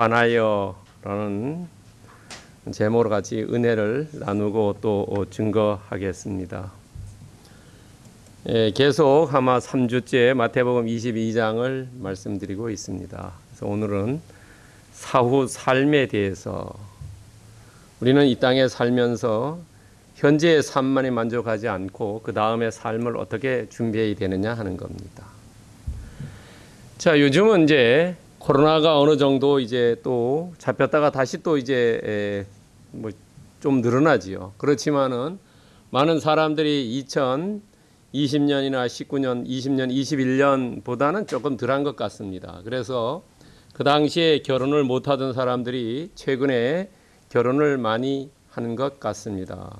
관하여라는 제목으로 같이 은혜를 나누고 또 증거하겠습니다. 예, 계속 아마 3주째 마태복음 22장을 말씀드리고 있습니다. 그래서 오늘은 사후 삶에 대해서 우리는 이 땅에 살면서 현재의 삶만이 만족하지 않고 그 다음의 삶을 어떻게 준비해야 되느냐 하는 겁니다. 자, 요즘은 이제 코로나가 어느 정도 이제 또 잡혔다가 다시 또 이제 뭐 좀 늘어나지요. 그렇지만은 많은 사람들이 2020년이나 19년, 20년, 21년보다는 조금 덜한 것 같습니다. 그래서 그 당시에 결혼을 못하던 사람들이 최근에 결혼을 많이 하는 것 같습니다.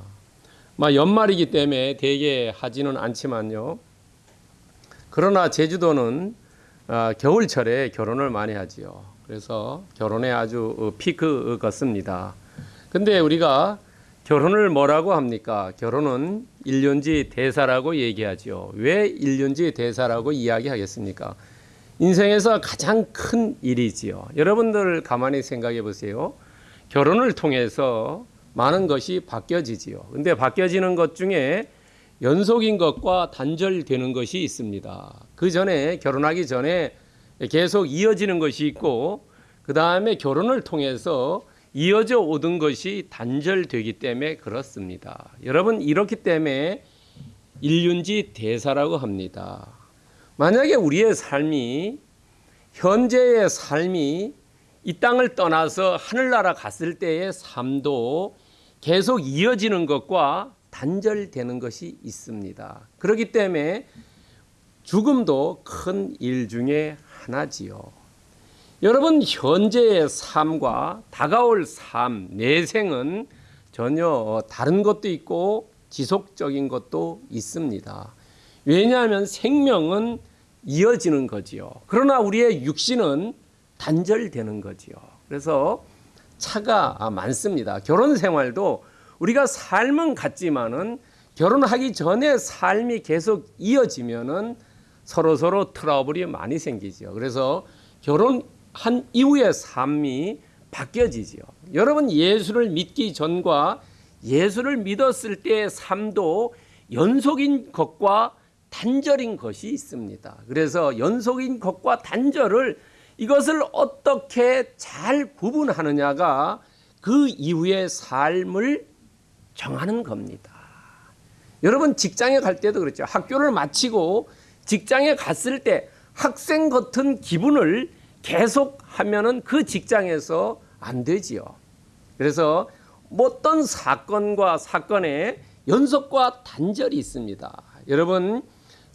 막 연말이기 때문에 대개 하지는 않지만요. 그러나 제주도는 아, 겨울철에 결혼을 많이 하지요. 그래서 결혼에 아주 어, 피크 같습니다. 근데 우리가 결혼을 뭐라고 합니까? 결혼은 일륜지 대사라고 얘기하죠. 왜 일륜지 대사라고 이야기하겠습니까? 인생에서 가장 큰 일이지요. 여러분들 가만히 생각해 보세요. 결혼을 통해서 많은 것이 바뀌어지지요. 근데 바뀌어지는 것 중에 연속인 것과 단절되는 것이 있습니다. 그 전에 결혼하기 전에 계속 이어지는 것이 있고 그 다음에 결혼을 통해서 이어져 오던 것이 단절되기 때문에 그렇습니다. 여러분 이렇기 때문에 일륜지 대사라고 합니다. 만약에 우리의 삶이 현재의 삶이 이 땅을 떠나서 하늘나라 갔을 때의 삶도 계속 이어지는 것과 단절되는 것이 있습니다. 그렇기 때문에 죽음도 큰 일 중에 하나지요. 여러분 현재의 삶과 다가올 삶, 내생은 전혀 다른 것도 있고 지속적인 것도 있습니다. 왜냐하면 생명은 이어지는 거지요. 그러나 우리의 육신은 단절되는 거지요. 그래서 차가 많습니다. 결혼 생활도 우리가 삶은 같지만은 결혼하기 전에 삶이 계속 이어지면은 서로 서로 트러블이 많이 생기죠. 그래서 결혼한 이후의 삶이 바뀌어지죠. 여러분 예수를 믿기 전과 예수를 믿었을 때의 삶도 연속인 것과 단절인 것이 있습니다. 그래서 연속인 것과 단절을 이것을 어떻게 잘 구분하느냐가 그 이후의 삶을 정하는 겁니다. 여러분 직장에 갈 때도 그렇죠. 학교를 마치고 직장에 갔을 때 학생 같은 기분을 계속 하면은 그 직장에서 안 되지요. 그래서 어떤 사건과 사건의 연속과 단절이 있습니다. 여러분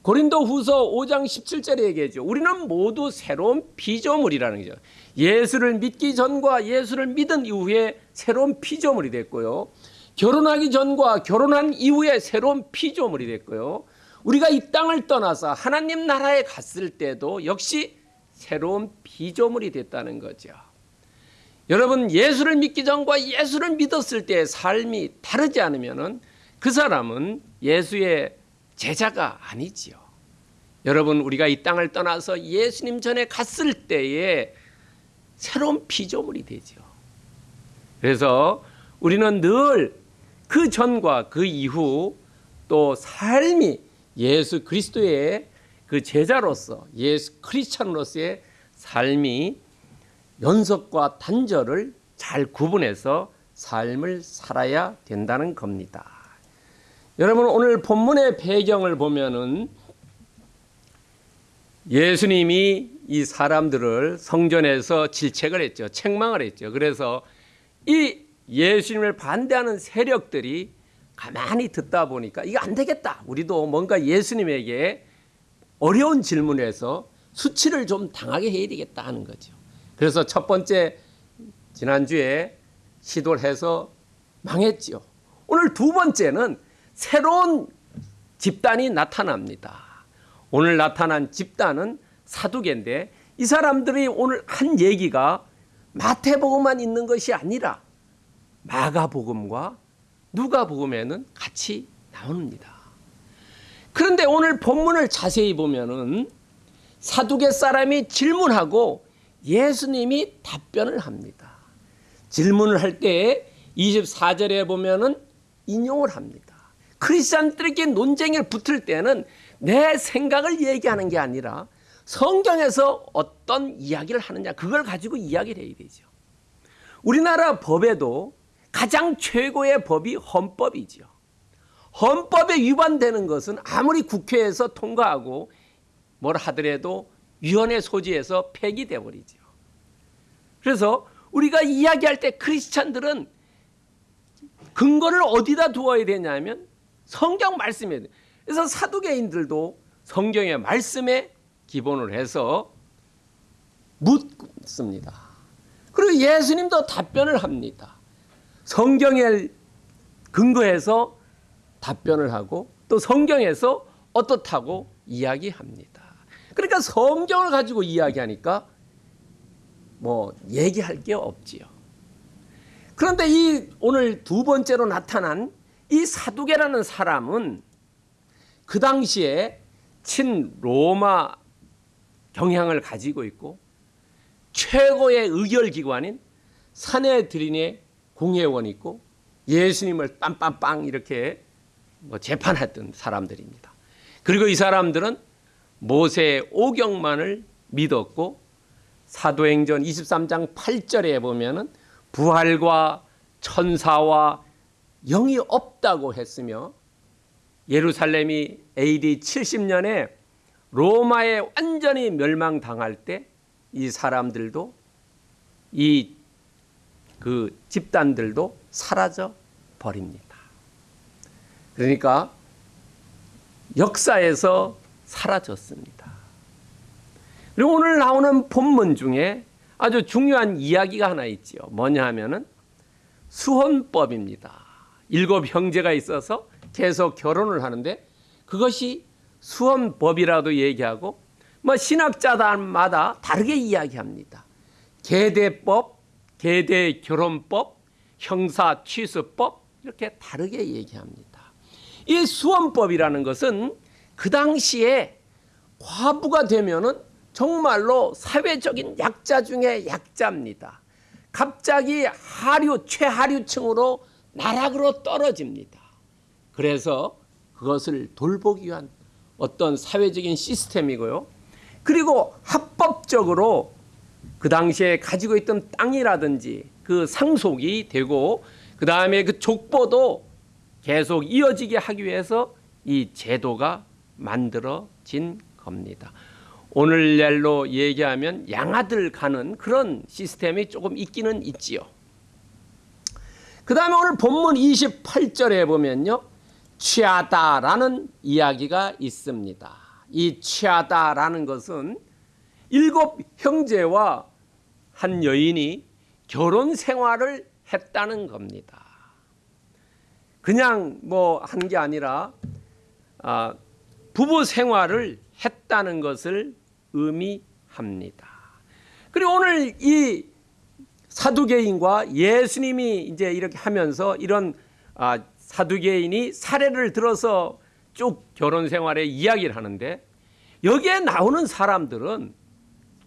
고린도 후서 5장 17절에 얘기하죠. 우리는 모두 새로운 피조물이라는 거죠. 예수를 믿기 전과 예수를 믿은 이후에 새로운 피조물이 됐고요. 결혼하기 전과 결혼한 이후에 새로운 피조물이 됐고요. 우리가 이 땅을 떠나서 하나님 나라에 갔을 때도 역시 새로운 피조물이 됐다는 거죠. 여러분 예수를 믿기 전과 예수를 믿었을 때의 삶이 다르지 않으면은 그 사람은 예수의 제자가 아니지요. 여러분 우리가 이 땅을 떠나서 예수님 전에 갔을 때에 새로운 피조물이 되죠. 그래서 우리는 늘 그 전과 그 이후 또 삶이 예수 그리스도의 그 제자로서 예수 크리스찬으로서의 삶이 연속과 단절을 잘 구분해서 삶을 살아야 된다는 겁니다. 여러분 오늘 본문의 배경을 보면은 예수님이 이 사람들을 성전에서 질책을 했죠. 책망을 했죠. 그래서 이 예수님을 반대하는 세력들이 가만히 듣다 보니까 이거 안 되겠다. 우리도 뭔가 예수님에게 어려운 질문을 해서 수치를 좀 당하게 해야 되겠다 하는 거죠. 그래서 첫 번째 지난주에 시도를 해서 망했지요. 오늘 두 번째는 새로운 집단이 나타납니다. 오늘 나타난 집단은 사두개인데 이 사람들이 오늘 한 얘기가 마태복음만 있는 것이 아니라 마가복음과 누가복음에는 같이 나옵니다. 그런데 오늘 본문을 자세히 보면은 사두개 사람이 질문하고 예수님이 답변을 합니다. 질문을 할 때 24절에 보면은 인용을 합니다. 크리스천들에게 논쟁을 붙을 때는 내 생각을 얘기하는 게 아니라 성경에서 어떤 이야기를 하느냐 그걸 가지고 이야기를 해야 되죠. 우리나라 법에도 가장 최고의 법이 헌법이지요. 헌법에 위반되는 것은 아무리 국회에서 통과하고 뭘 하더라도 위원회 소지에서 폐기돼 버리죠. 그래서 우리가 이야기할 때 크리스찬들은 근거를 어디다 두어야 되냐면 성경 말씀에 그래서 사두개인들도 성경의 말씀에 기본을 해서 묻습니다. 그리고 예수님도 답변을 합니다. 성경에 근거해서 답변을 하고 또 성경에서 어떻다고 이야기합니다. 그러니까 성경을 가지고 이야기하니까 뭐 얘기할 게 없지요. 그런데 이 오늘 두 번째로 나타난 이 사두개라는 사람은 그 당시에 친 로마 경향을 가지고 있고 최고의 의결 기관인 사내들인의 공회원이 있고 예수님을 빰빰빰 이렇게 뭐 재판했던 사람들입니다. 그리고 이 사람들은 모세의 오경만을 믿었고 사도행전 23장 8절에 보면은 부활과 천사와 영이 없다고 했으며 예루살렘이 AD 70년에 로마에 완전히 멸망당할 때 이 사람들도 이 그 집단들도 사라져 버립니다. 그러니까 역사에서 사라졌습니다. 그리고 오늘 나오는 본문 중에 아주 중요한 이야기가 하나 있지요. 뭐냐 하면은 수혼법입니다. 일곱 형제가 있어서 계속 결혼을 하는데 그것이 수혼법이라도 얘기하고 뭐 신학자들마다 다르게 이야기합니다. 계대법, 계대 결혼법, 형사 취수법 이렇게 다르게 얘기합니다. 이 수혼법이라는 것은 그 당시에 과부가 되면은 정말로 사회적인 약자 중에 약자입니다. 갑자기 하류 최하류층으로 나락으로 떨어집니다. 그래서 그것을 돌보기 위한 어떤 사회적인 시스템이고요. 그리고 합법적으로 그 당시에 가지고 있던 땅이라든지 그 상속이 되고 그 다음에 그 족보도 계속 이어지게 하기 위해서 이 제도가 만들어진 겁니다. 오늘날로 얘기하면 양아들 가는 그런 시스템이 조금 있기는 있지요. 그 다음에 오늘 본문 28절에 보면요. 취하다라는 이야기가 있습니다. 이 취하다라는 것은 일곱 형제와 한 여인이 결혼 생활을 했다는 겁니다. 그냥 뭐 한 게 아니라 아, 부부 생활을 했다는 것을 의미합니다. 그리고 오늘 이 사두개인과 예수님이 이제 이렇게 하면서 이런 아, 사두개인이 사례를 들어서 쭉 결혼 생활의 이야기를 하는데 여기에 나오는 사람들은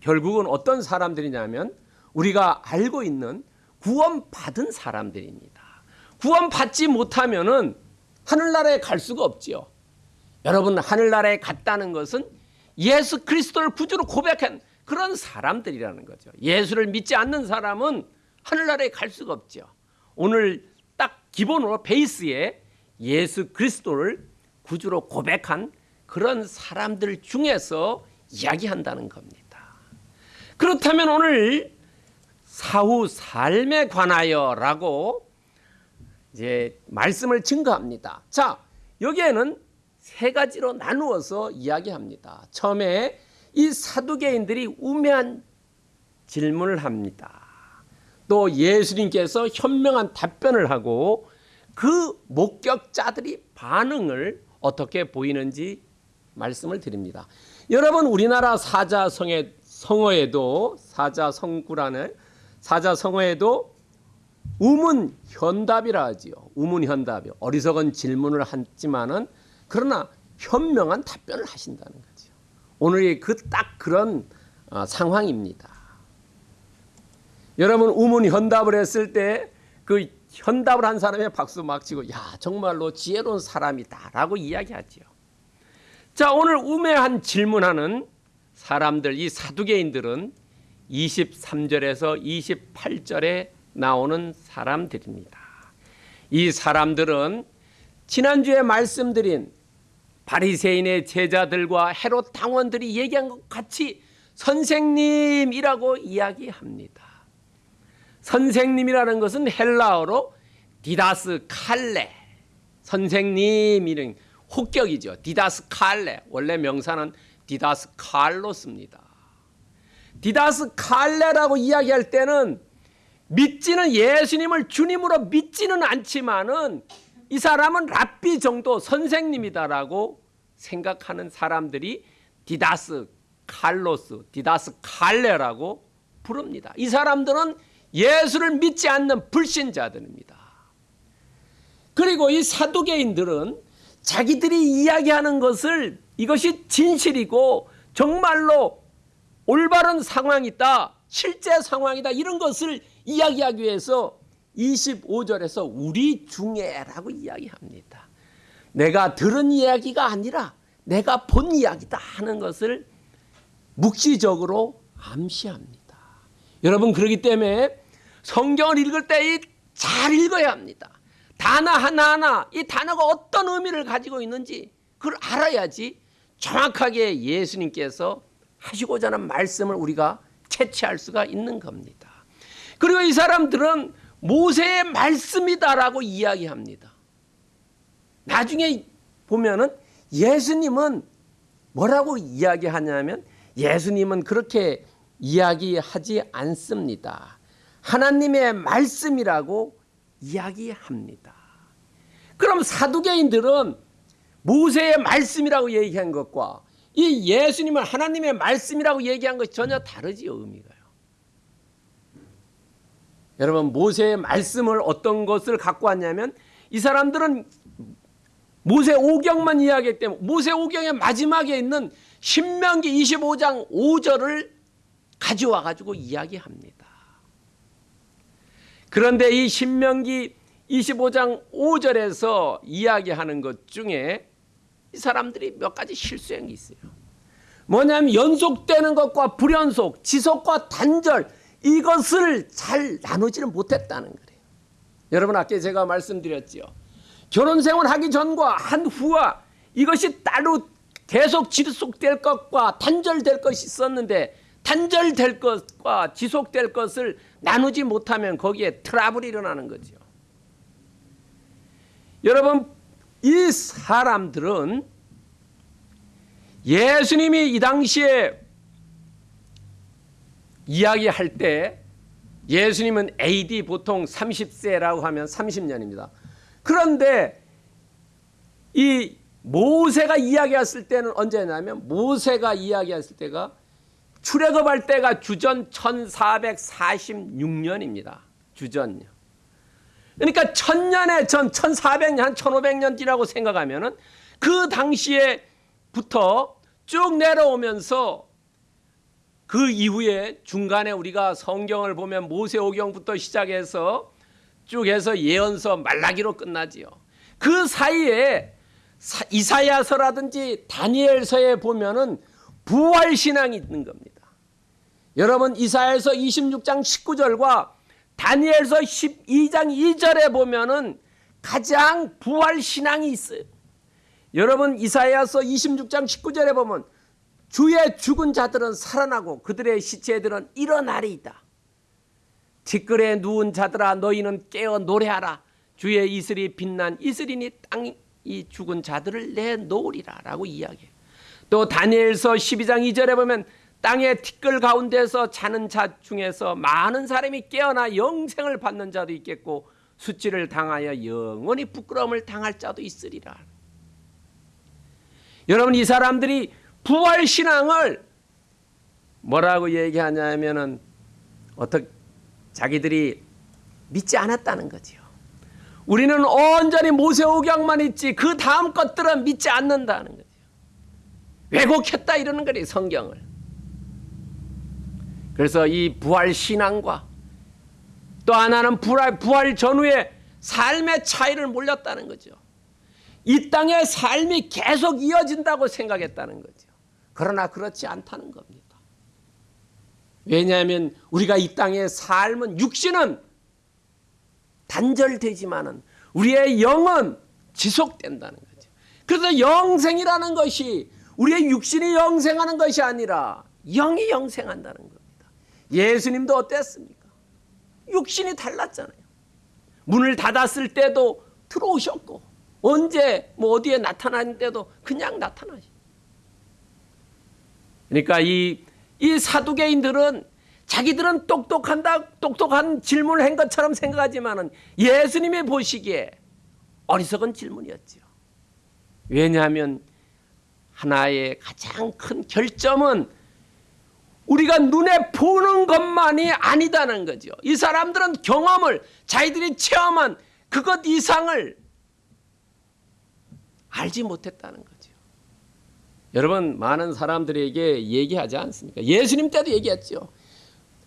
결국은 어떤 사람들이냐면 우리가 알고 있는 구원받은 사람들입니다. 구원받지 못하면은 하늘나라에 갈 수가 없지요. 여러분 하늘나라에 갔다는 것은 예수 그리스도를 구주로 고백한 그런 사람들이라는 거죠. 예수를 믿지 않는 사람은 하늘나라에 갈 수가 없죠. 오늘 딱 기본으로 베이스에 예수 그리스도를 구주로 고백한 그런 사람들 중에서 이야기한다는 겁니다. 그렇다면 오늘 사후 삶에 관하여 라고 이제 말씀을 증거합니다. 자, 여기에는 세 가지로 나누어서 이야기합니다. 처음에 이 사두개인들이 우매한 질문을 합니다. 또 예수님께서 현명한 답변을 하고 그 목격자들이 반응을 어떻게 보이는지 말씀을 드립니다. 여러분 우리나라 사자성의 성어에도 사자성구라는 사자성어에도 우문 현답이라 하지요. 우문 현답이 어리석은 질문을 했지만은 그러나 현명한 답변을 하신다는 거죠. 오늘이 그딱 그런 어, 상황입니다. 여러분 우문 현답을 했을 때 그 현답을 한 사람의 박수 막 치고 야 정말로 지혜로운 사람이다라고 이야기하지요. 자 오늘 우매한 질문하는 사람들 이 사두개인들은 23절에서 28절에 나오는 사람들입니다. 이 사람들은 지난주에 말씀드린 바리새인의 제자들과 헤롯 당원들이 얘기한 것 같이 선생님이라고 이야기합니다. 선생님이라는 것은 헬라어로 디다스 칼레 선생님이는 혹격이죠. 디다스 칼레 원래 명사는 디다스 칼로스입니다. 디다스 칼레라고 이야기할 때는 믿지는 예수님을 주님으로 믿지는 않지만은 이 사람은 랍비 정도 선생님이다라고 생각하는 사람들이 디다스 칼로스, 디다스 칼레라고 부릅니다. 이 사람들은 예수를 믿지 않는 불신자들입니다. 그리고 이 사두개인들은 자기들이 이야기하는 것을 이것이 진실이고 정말로 올바른 상황이다, 실제 상황이다 이런 것을 이야기하기 위해서 25절에서 우리 중에라고 이야기합니다. 내가 들은 이야기가 아니라 내가 본 이야기다 하는 것을 묵시적으로 암시합니다. 여러분 그렇기 때문에 성경을 읽을 때 잘 읽어야 합니다. 단어 하나하나 이 단어가 어떤 의미를 가지고 있는지 그걸 알아야지 정확하게 예수님께서 하시고자 하는 말씀을 우리가 채취할 수가 있는 겁니다. 그리고 이 사람들은 모세의 말씀이다라고 이야기합니다. 나중에 보면은 예수님은 뭐라고 이야기하냐면 예수님은 그렇게 이야기하지 않습니다. 하나님의 말씀이라고 이야기합니다. 그럼 사두개인들은 모세의 말씀이라고 얘기한 것과 이 예수님을 하나님의 말씀이라고 얘기한 것이 전혀 다르지요, 의미가요. 여러분, 모세의 말씀을 어떤 것을 갖고 왔냐면 이 사람들은 모세 오경만 이야기했기 때문에 모세 오경의 마지막에 있는 신명기 25장 5절을 가져와 가지고 이야기합니다. 그런데 이 신명기 25장 5절에서 이야기하는 것 중에 이 사람들이 몇 가지 실수한 게 있어요. 뭐냐면 연속되는 것과 불연속, 지속과 단절 이것을 잘 나누지는 못했다는 거예요. 여러분 아까 제가 말씀드렸죠. 결혼 생활하기 전과 한 후와 이것이 따로 계속 지속될 것과 단절될 것이 있었는데 단절될 것과 지속될 것을 나누지 못하면 거기에 트러블이 일어나는 거죠. 여러분 이 사람들은 예수님이 이 당시에 이야기할 때 예수님은 AD 보통 30세라고 하면 30년입니다. 그런데 이 모세가 이야기했을 때는 언제냐면 모세가 이야기했을 때가 출애굽할 때가 주전 1446년입니다. 주전요. 그러니까 천년의 전 1400년 한 1500년 뒤라고 생각하면 은 그 당시에부터 쭉 내려오면서 그 이후에 중간에 우리가 성경을 보면 모세오경부터 시작해서 쭉 해서 예언서 말라기로 끝나지요. 그 사이에 이사야서라든지 다니엘서에 보면은 부활 신앙이 있는 겁니다. 여러분 이사야서 26장 19절과 다니엘서 12장 2절에 보면은 가장 부활 신앙이 있어요. 여러분 이사야서 26장 19절에 보면 주의 죽은 자들은 살아나고 그들의 시체들은 일어나리이다. 티끌에 누운 자들아 너희는 깨어 노래하라. 주의 이슬이 빛난 이슬이니 땅이 죽은 자들을 내놓으리라 라고 이야기해요. 또 다니엘서 12장 2절에 보면 땅의 티끌 가운데서 자는 자 중에서 많은 사람이 깨어나 영생을 받는 자도 있겠고 수치를 당하여 영원히 부끄러움을 당할 자도 있으리라. 여러분 이 사람들이 부활 신앙을 뭐라고 얘기하냐면은 어떻게 자기들이 믿지 않았다는 거지요. 우리는 온전히 모세오경만 있지 그 다음 것들은 믿지 않는다는 거죠. 왜곡했다 이러는 거리 성경을. 그래서 이 부활 신앙과 또 하나는 부활, 부활 전후에 삶의 차이를 몰렸다는 거죠. 이 땅의 삶이 계속 이어진다고 생각했다는 거죠. 그러나 그렇지 않다는 겁니다. 왜냐하면 우리가 이 땅의 삶은 육신은 단절되지만은 우리의 영은 지속된다는 거죠. 그래서 영생이라는 것이 우리의 육신이 영생하는 것이 아니라 영이 영생한다는 겁니다. 예수님도 어땠습니까? 육신이 달랐잖아요. 문을 닫았을 때도 들어오셨고 언제 뭐 어디에 나타나는 때도 그냥 나타나시. 그러니까 이, 이 사두개인들은 자기들은 똑똑한다, 똑똑한 질문을 한 것처럼 생각하지만은 예수님이 보시기에 어리석은 질문이었죠. 왜냐하면 하나의 가장 큰 결점은 우리가 눈에 보는 것만이 아니다는 거죠. 이 사람들은 경험을 자기들이 체험한 그것 이상을 알지 못했다는 거죠. 여러분 많은 사람들에게 얘기하지 않습니까? 예수님 때도 얘기했죠.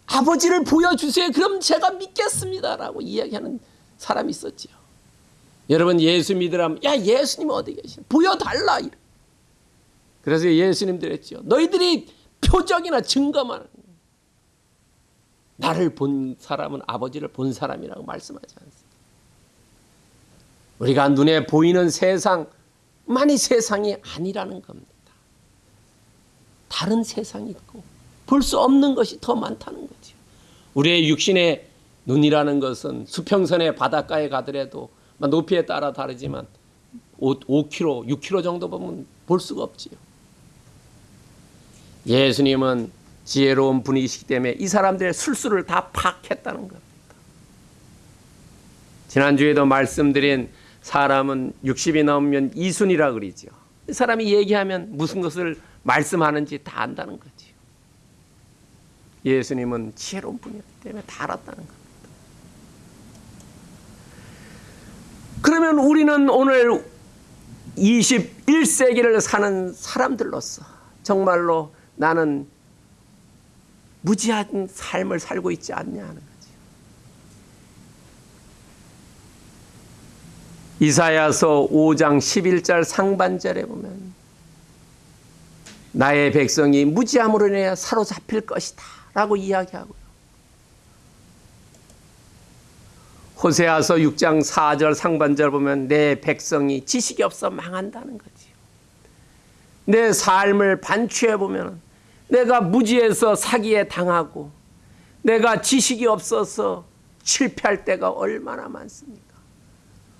아버지를 보여주세요. 그럼 제가 믿겠습니다라고 이야기하는 사람이 있었죠. 여러분 예수 믿으라면 야 예수님 어디 계시나 보여달라. 그래서 예수님들 했죠. 너희들이 표적이나 증거만 나를 본 사람은 아버지를 본 사람이라고 말씀하지 않습니다. 우리가 눈에 보이는 세상만이 세상이 아니라는 겁니다. 다른 세상이 있고 볼 수 없는 것이 더 많다는 거죠. 우리의 육신의 눈이라는 것은 수평선의 바닷가에 가더라도 높이에 따라 다르지만 5, 5km, 6km 정도 보면 볼 수가 없지요. 예수님은 지혜로운 분이시기 때문에 이 사람들의 술수를 다 파악했다는 겁니다. 지난주에도 말씀드린 사람은 60이 넘으면 이순이라 그러죠. 이 사람이 얘기하면 무슨 것을 말씀하는지 다 안다는 거죠. 예수님은 지혜로운 분이었기 때문에 다 알았다는 겁니다. 그러면 우리는 오늘 21세기를 사는 사람들로서 정말로 나는 무지한 삶을 살고 있지 않냐 하는 거지. 이사야서 5장 11절 상반절에 보면 나의 백성이 무지함으로 인해 사로잡힐 것이다 라고 이야기하고요. 호세아서 6장 4절 상반절 보면 내 백성이 지식이 없어 망한다는 거지요. 내 삶을 반추해 보면 내가 무지해서 사기에 당하고 내가 지식이 없어서 실패할 때가 얼마나 많습니까?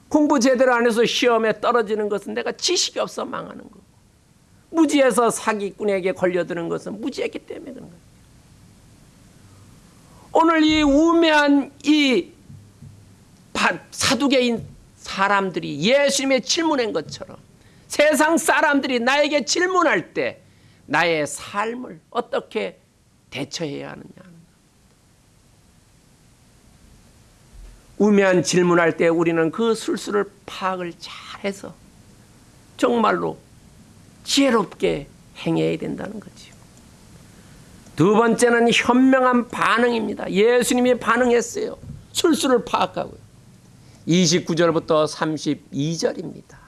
공부 제대로 안 해서 시험에 떨어지는 것은 내가 지식이 없어 망하는 거고 무지해서 사기꾼에게 걸려드는 것은 무지했기 때문에 그런 거예요. 오늘 이 우매한 이 사두개인 사람들이 예수님의 질문한 것처럼 세상 사람들이 나에게 질문할 때 나의 삶을 어떻게 대처해야 하느냐. 우매한 질문할 때 우리는 그 술수를 파악을 잘해서 정말로 지혜롭게 행해야 된다는 거지요. 두 번째는 현명한 반응입니다. 예수님이 반응했어요. 술수를 파악하고요. 29절부터 32절입니다.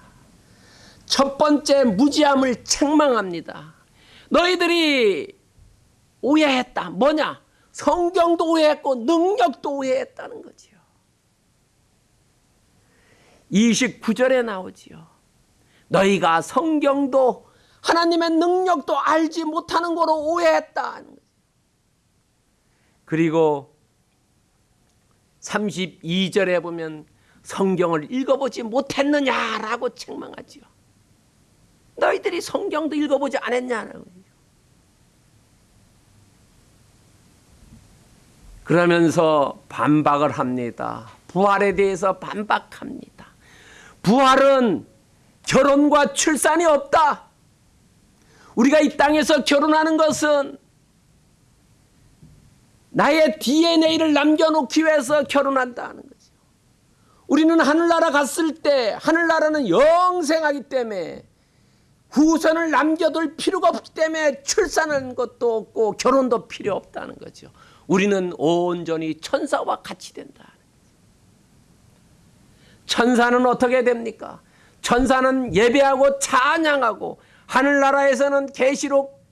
첫 번째 무지함을 책망합니다. 너희들이 오해했다. 뭐냐? 성경도 오해했고 능력도 오해했다는 거지요. 29절에 나오지요. 너희가 성경도 하나님의 능력도 알지 못하는 거로 오해했다. 그리고 32절에 보면 성경을 읽어보지 못했느냐라고 책망하지요. 너희들이 성경도 읽어보지 않았냐라고. 그러면서 반박을 합니다. 부활에 대해서 반박합니다. 부활은 결혼과 출산이 없다. 우리가 이 땅에서 결혼하는 것은 나의 DNA를 남겨놓기 위해서 결혼한다는 거죠. 우리는 하늘나라 갔을 때 하늘나라는 영생하기 때문에 후손을 남겨둘 필요가 없기 때문에 출산하는 것도 없고 결혼도 필요 없다는 거죠. 우리는 온전히 천사와 같이 된다. 천사는 어떻게 됩니까? 천사는 예배하고 찬양하고 하늘나라에서는 계시록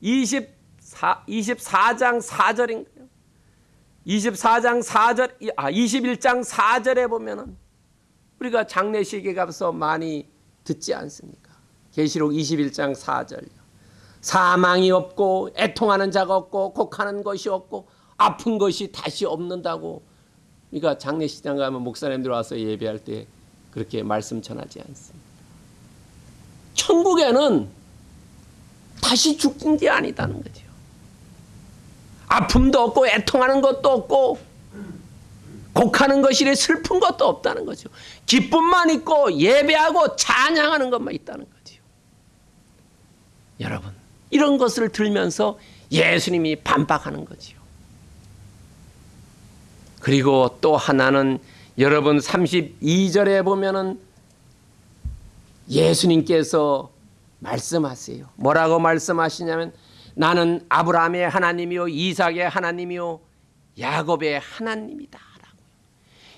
24, 24장 4절인가요? 24장 4절 아 21장 4절에 보면은 우리가 장례식에 가서 많이 듣지 않습니까? 계시록 21장 4절요. 사망이 없고 애통하는 자가 없고 곡하는 것이 없고 아픈 것이 다시 없는다고 그러니까 장례식장 가면 목사님들 와서 예배할 때 그렇게 말씀 전하지 않습니다. 천국에는 다시 죽는 게 아니다는 거죠. 아픔도 없고 애통하는 것도 없고 곡하는 것이래 슬픈 것도 없다는 거죠. 기쁨만 있고 예배하고 찬양하는 것만 있다는 거죠. 여러분 이런 것을 들면서 예수님이 반박하는 거지요. 그리고 또 하나는 여러분 32절에 보면은 예수님께서 말씀하세요. 뭐라고 말씀하시냐면 나는 아브라함의 하나님이요 이삭의 하나님이요 야곱의 하나님이다. 라고요.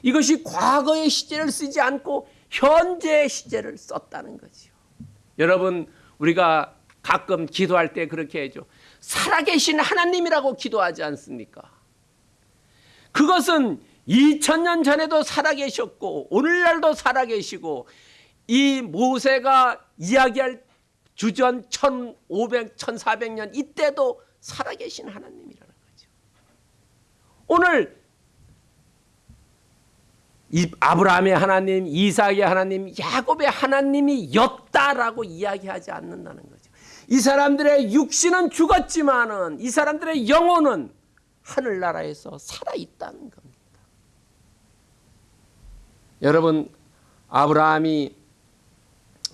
이것이 과거의 시제를 쓰지 않고 현재의 시제를 썼다는 거죠. 여러분 우리가 가끔 기도할 때 그렇게 해죠. 살아계신 하나님이라고 기도하지 않습니까? 그것은 2000년 전에도 살아계셨고 오늘날도 살아계시고 이 모세가 이야기할 주전 1500, 1400년 이때도 살아계신 하나님이라는 거죠. 오늘 아브라함의 하나님, 이삭의 하나님, 야곱의 하나님이 였다라고 이야기하지 않는다는 거죠. 이 사람들의 육신은 죽었지만은 이 사람들의 영혼은 하늘나라에서 살아있다는 겁니다. 여러분, 아브라함이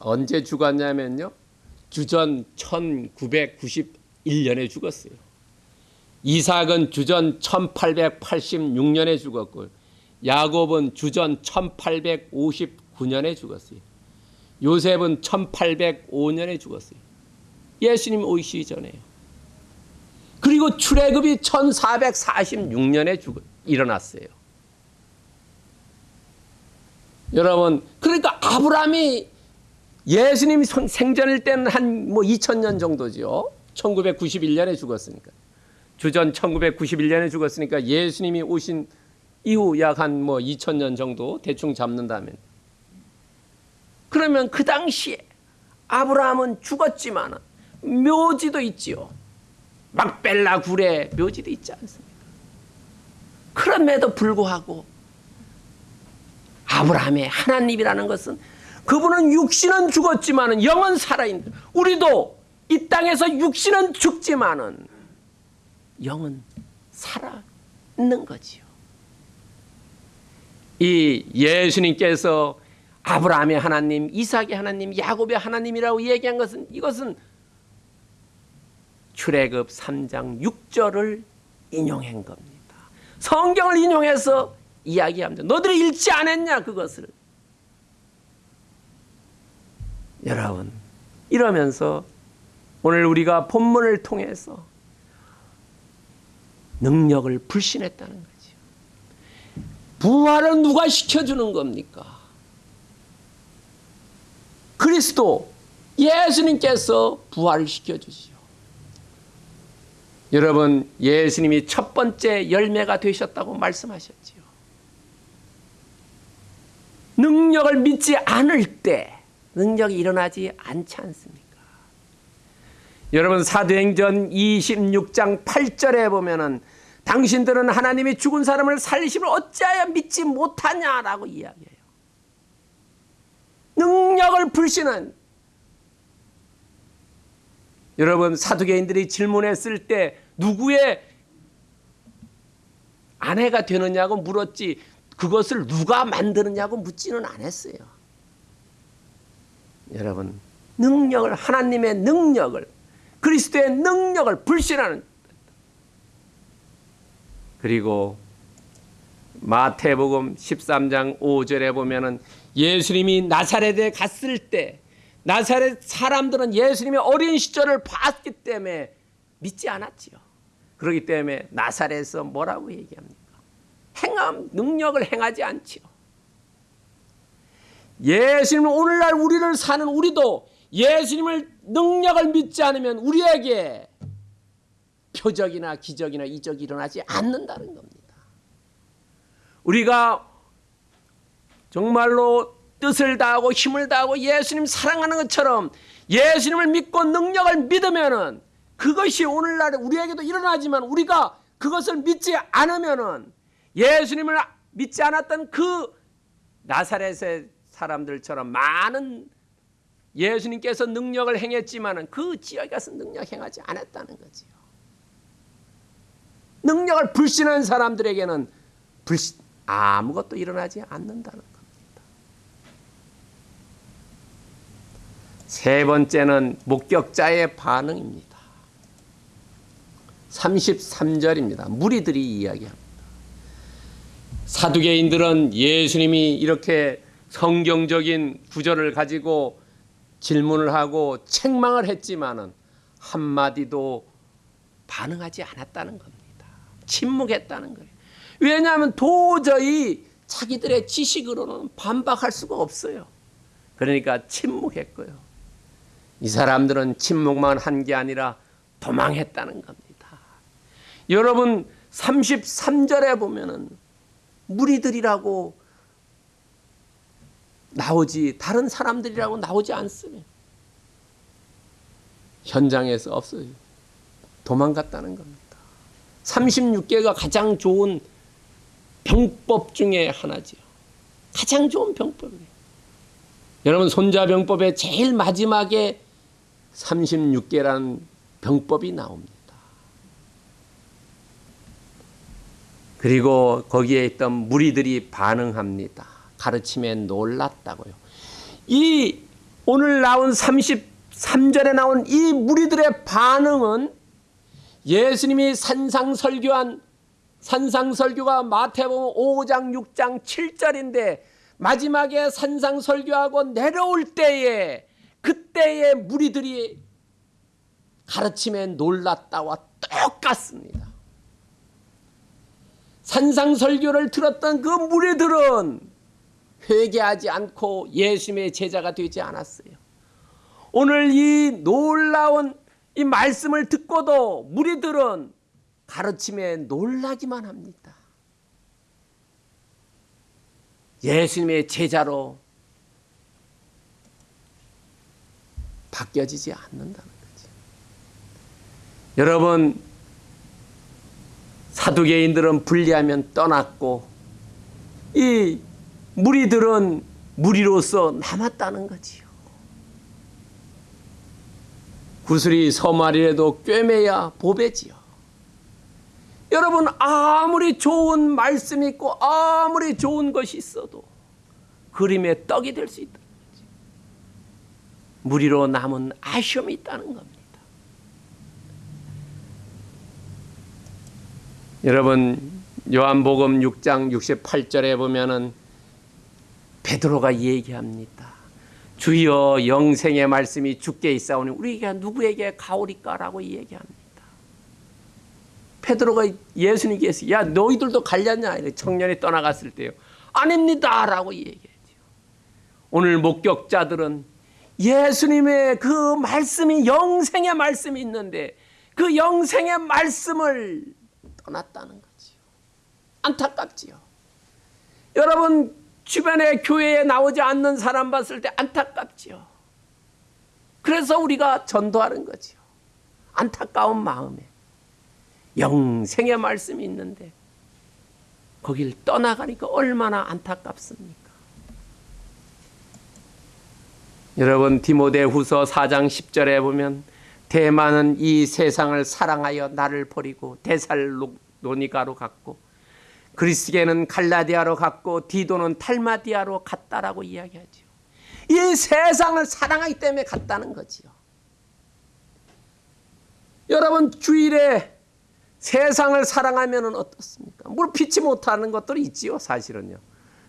언제 죽었냐면요. 주전 1991년에 죽었어요. 이삭은 주전 1886년에 죽었고 야곱은 주전 1859년에 죽었어요. 요셉은 1805년에 죽었어요. 예수님 오시기 전에요. 그리고 출애굽이 1446년에 죽 일어났어요. 여러분, 그러니까 아브라함이 예수님 생전일 때는 한 뭐 2000년 정도죠. 1991년에 죽었으니까. 주전 1991년에 죽었으니까 예수님이 오신 이후 약 한 뭐 2000년 정도 대충 잡는다면. 그러면 그 당시에 아브라함은 죽었지만 묘지도 있지요. 막벨라 굴에 묘지도 있지 않습니까? 그럼에도 불구하고 아브라함의 하나님이라는 것은 그분은 육신은 죽었지만은 영은 살아있는 우리도 이 땅에서 육신은 죽지만은 영은 살아 있는 거지요. 이 예수님께서 아브라함의 하나님, 이삭의 하나님, 야곱의 하나님이라고 얘기한 것은 이것은 출애굽 3장 6절을 인용한 겁니다. 성경을 인용해서 이야기합니다. 너들이 읽지 않았냐 그것을. 여러분 이러면서 오늘 우리가 본문을 통해서 능력을 불신했다는 거죠. 부활은 누가 시켜주는 겁니까? 그리스도 예수님께서 부활을 시켜주시오. 여러분 예수님이 첫 번째 열매가 되셨다고 말씀하셨지요. 능력을 믿지 않을 때 능력이 일어나지 않지 않습니까? 여러분 사도행전 26장 8절에 보면은 당신들은 하나님이 죽은 사람을 살리심을 어찌하여 믿지 못하냐라고 이야기해요. 능력을 불신한 여러분 사두개인들이 질문했을 때 누구의 아내가 되느냐고 물었지 그것을 누가 만드느냐고 묻지는 않았어요. 여러분 능력을 하나님의 능력을 그리스도의 능력을 불신하는 그리고 마태복음 13장 5절에 보면은 예수님이 나사렛에 갔을 때 나사렛 사람들은 예수님의 어린 시절을 봤기 때문에 믿지 않았지요. 그렇기 때문에 나사렛에서 뭐라고 얘기합니까? 행함 능력을 행하지 않지요. 예수님 오늘날 우리를 사는 우리도 예수님을 능력을 믿지 않으면 우리에게 표적이나 기적이나 이적이 일어나지 않는다는 겁니다. 우리가 정말로 뜻을 다하고 힘을 다하고 예수님 사랑하는 것처럼 예수님을 믿고 능력을 믿으면은 그것이 오늘날 우리에게도 일어나지만 우리가 그것을 믿지 않으면은 예수님을 믿지 않았던 그 나사렛의 사람들처럼 많은 예수님께서 능력을 행했지만은 그 지역에 가서 능력 행하지 않았다는 거지요. 능력을 불신한 사람들에게는 불신 아무것도 일어나지 않는다는 겁니다. 세 번째는 목격자의 반응입니다. 33절입니다. 무리들이 이야기합니다. 사두개인들은 예수님이 이렇게 성경적인 구절을 가지고 질문을 하고 책망을 했지만은 한마디도 반응하지 않았다는 겁니다. 침묵했다는 거예요. 왜냐하면 도저히 자기들의 지식으로는 반박할 수가 없어요. 그러니까 침묵했고요. 이 사람들은 침묵만 한 게 아니라 도망했다는 겁니다. 여러분 33절에 보면은 무리들이라고 나오지 다른 사람들이라고 나오지 않습니다. 현장에서 없어요. 도망갔다는 겁니다. 36개가 가장 좋은 병법 중에 하나지요. 가장 좋은 병법이에요. 여러분 손자병법의 제일 마지막에 36개라는 병법이 나옵니다. 그리고 거기에 있던 무리들이 반응합니다. 가르침에 놀랐다고요. 이 오늘 나온 33절에 나온 이 무리들의 반응은 예수님이 산상설교한 산상설교가 마태복음 5장 6장 7절인데 마지막에 산상설교하고 내려올 때에 그때의 무리들이 가르침에 놀랐다와 똑같습니다. 산상설교를 들었던 그 무리들은 회개하지 않고 예수님의 제자가 되지 않았어요. 오늘 이 놀라운 이 말씀을 듣고도 무리들은 가르침에 놀라기만 합니다. 예수님의 제자로 바뀌어지지 않는다는 거죠. 여러분 사두개인들은 분리하면 떠났고 이 무리들은 무리로서 남았다는 거지요. 구슬이 서말이라도 꿰매야 보배지요. 여러분 아무리 좋은 말씀이 있고 아무리 좋은 것이 있어도 그림의 떡이 될 수 있다는 거지. 무리로 남은 아쉬움이 있다는 겁니다. 여러분 요한복음 6장 68절에 보면은 베드로가 얘기합니다. 주여 영생의 말씀이 주께 있사오니 우리가 누구에게 가오리까라고 얘기합니다. 베드로가 예수님께서 야 너희들도 갈렸냐 청년이 떠나갔을 때요. 아닙니다라고 얘기했죠. 오늘 목격자들은 예수님의 그 말씀이 영생의 말씀이 있는데 그 영생의 말씀을 떠났다는 거지요. 안타깝지요. 여러분 주변에 교회에 나오지 않는 사람 봤을 때 안타깝지요. 그래서 우리가 전도하는 거지요. 안타까운 마음에 영생의 말씀이 있는데 거길 떠나가니까 얼마나 안타깝습니까? 여러분 디모데후서 4장 10절에 보면 대만은 이 세상을 사랑하여 나를 버리고 데살로니가로 갔고 그리스게는 갈라디아로 갔고 디도는 탈마디아로 갔다라고 이야기하지요. 이 세상을 사랑하기 때문에 갔다는 거지요. 여러분 주일에 세상을 사랑하면 어떻습니까? 물 피치 못하는 것들이 있지요, 사실은요.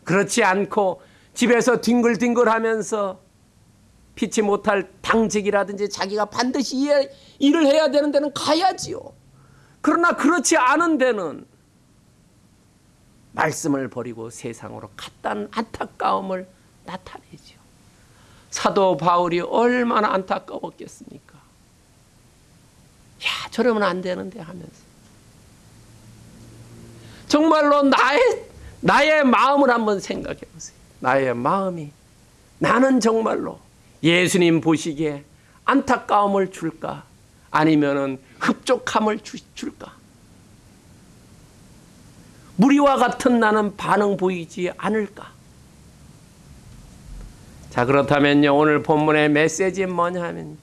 그렇지 않고 집에서 뒹글뒹글하면서 피치 못할 당직이라든지 자기가 반드시 일을 해야 되는 데는 가야지요. 그러나 그렇지 않은 데는 말씀을 버리고 세상으로 갔다는 안타까움을 나타내죠. 사도 바울이 얼마나 안타까웠겠습니까? 야, 저러면 안 되는데 하면서. 정말로 나의, 나의 마음을 한번 생각해 보세요. 나의 마음이 나는 정말로 예수님 보시기에 안타까움을 줄까? 아니면은 흡족함을 주, 줄까? 무리와 같은 나는 반응 보이지 않을까? 자, 그렇다면요. 오늘 본문의 메시지는 뭐냐 하면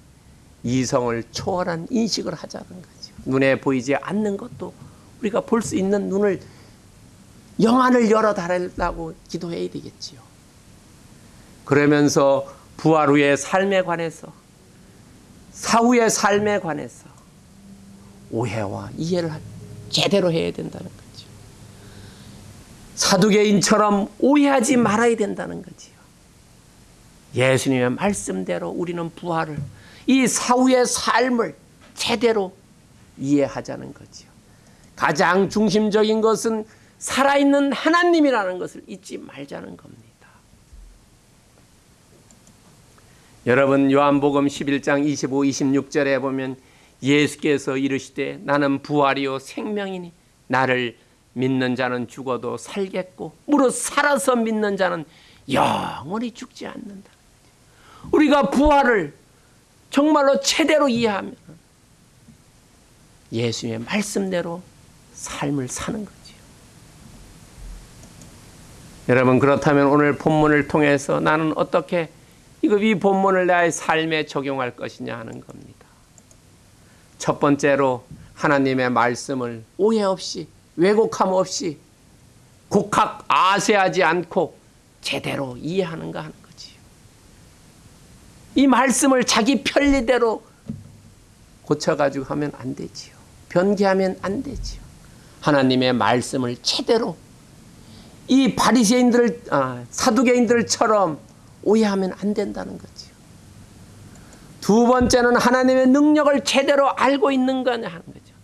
이성을 초월한 인식을 하자는 거죠. 눈에 보이지 않는 것도 우리가 볼 수 있는 눈을 영안을 열어 달라고 기도해야 되겠지요. 그러면서 부활 후의 삶에 관해서 사후의 삶에 관해서 오해와 이해를 제대로 해야 된다는 거죠. 사두개인처럼 오해하지 말아야 된다는 거지요. 예수님의 말씀대로 우리는 부활을 이 사후의 삶을 제대로 이해하자는 거지요. 가장 중심적인 것은 살아있는 하나님이라는 것을 잊지 말자는 겁니다. 여러분 요한복음 11장 25, 26절에 보면 예수께서 이르시되 나는 부활이요 생명이니 나를 믿는 자는 죽어도 살겠고 무릇 살아서 믿는 자는 영원히 죽지 않는다. 우리가 부활을 정말로 제대로 이해하면 예수의 말씀대로 삶을 사는 거지요. 여러분 그렇다면 오늘 본문을 통해서 나는 어떻게 이거 이 본문을 나의 삶에 적용할 것이냐 하는 겁니다. 첫 번째로 하나님의 말씀을 오해 없이 왜곡함 없이 곡학 아세하지 않고 제대로 이해하는가 하는 거지요. 이 말씀을 자기 편리대로 고쳐가지고 하면 안 되지요. 변개하면 안 되지요. 하나님의 말씀을 제대로 이 바리새인들 아, 사두개인들처럼 오해하면 안 된다는 거지요. 두 번째는 하나님의 능력을 제대로 알고 있는 거냐 하는 거죠.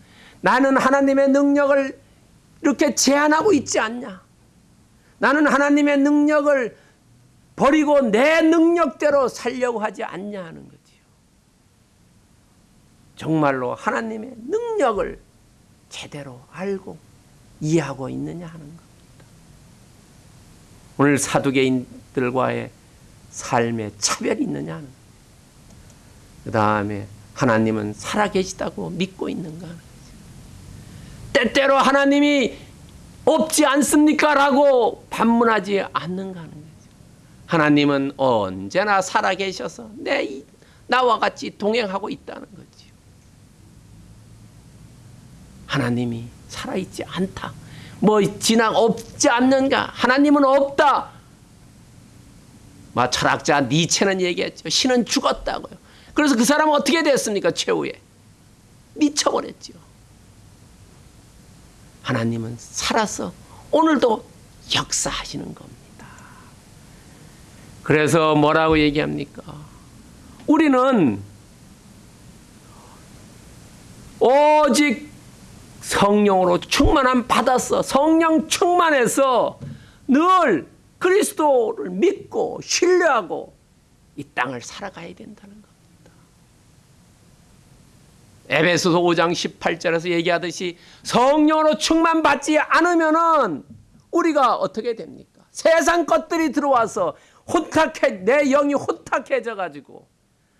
나는 하나님의 능력을 이렇게 제한하고 있지 않냐. 나는 하나님의 능력을 버리고 내 능력대로 살려고 하지 않냐 하는 거지요. 정말로 하나님의 능력을 제대로 알고 이해하고 있느냐 하는 겁니다. 오늘 사두개인들과의 삶에 차별이 있느냐 그 다음에 하나님은 살아계시다고 믿고 있는가. 때때로 하나님이 없지 않습니까? 라고 반문하지 않는가 하는 거죠. 하나님은 언제나 살아계셔서 내 나와 같이 동행하고 있다는 거지요. 하나님이 살아있지 않다. 뭐 진앙 없지 않는가? 하나님은 없다. 마 철학자 니체는 얘기했죠. 신은 죽었다고요. 그래서 그 사람은 어떻게 됐습니까? 최후에 미쳐버렸죠. 하나님은 살아서 오늘도 역사하시는 겁니다. 그래서 뭐라고 얘기합니까? 우리는 오직 성령으로 충만함 받았어. 성령 충만해서 늘 그리스도를 믿고 신뢰하고 이 땅을 살아가야 된다는 겁니다. 에베소서 5장 18절에서 얘기하듯이 성령으로 충만받지 않으면은 우리가 어떻게 됩니까? 세상 것들이 들어와서 혼탁해 내 영이 혼탁해져 가지고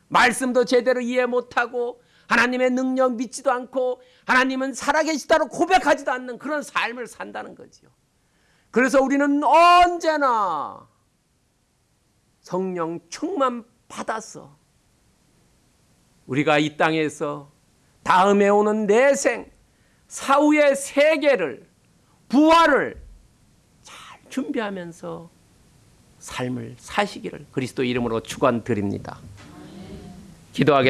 말씀도 제대로 이해 못하고 하나님의 능력 믿지도 않고 하나님은 살아계시다고 고백하지도 않는 그런 삶을 산다는 거지요. 그래서 우리는 언제나 성령 충만 받아서 우리가 이 땅에서 다음에 오는 내생, 사후의 세계를, 부활을 잘 준비하면서 삶을 사시기를 그리스도 이름으로 축원드립니다. 기도하겠습니다.